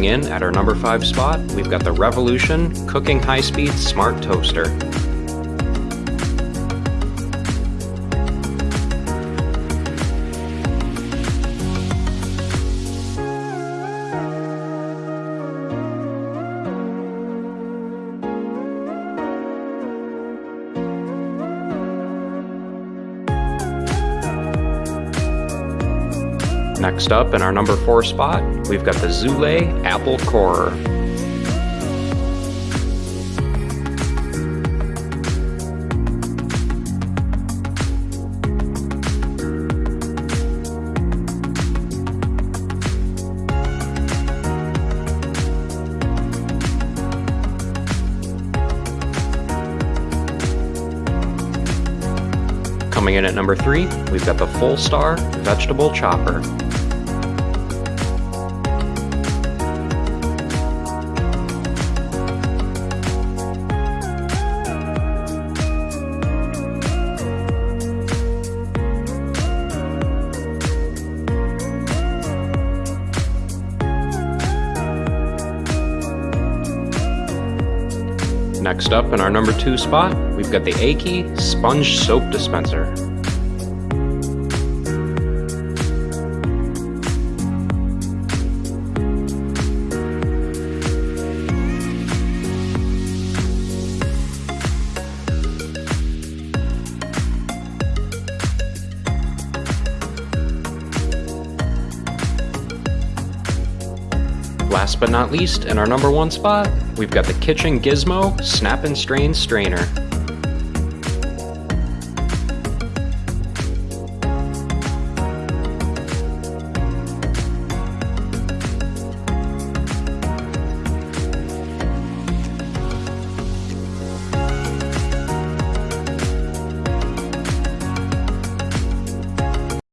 Coming in at our number 5 spot, we've got the Revolution Cooking High Speed Smart Toaster. Next up, in our number 4 spot, we've got the Zulay Apple Corer. Coming in at number 3, we've got the Fullstar Vegetable Chopper. Next up in our number two spot, we've got the Aki Sponge Soap Dispenser. Last but not least, in our number one spot, we've got the Kitchen Gizmo Snap and Strain Strainer.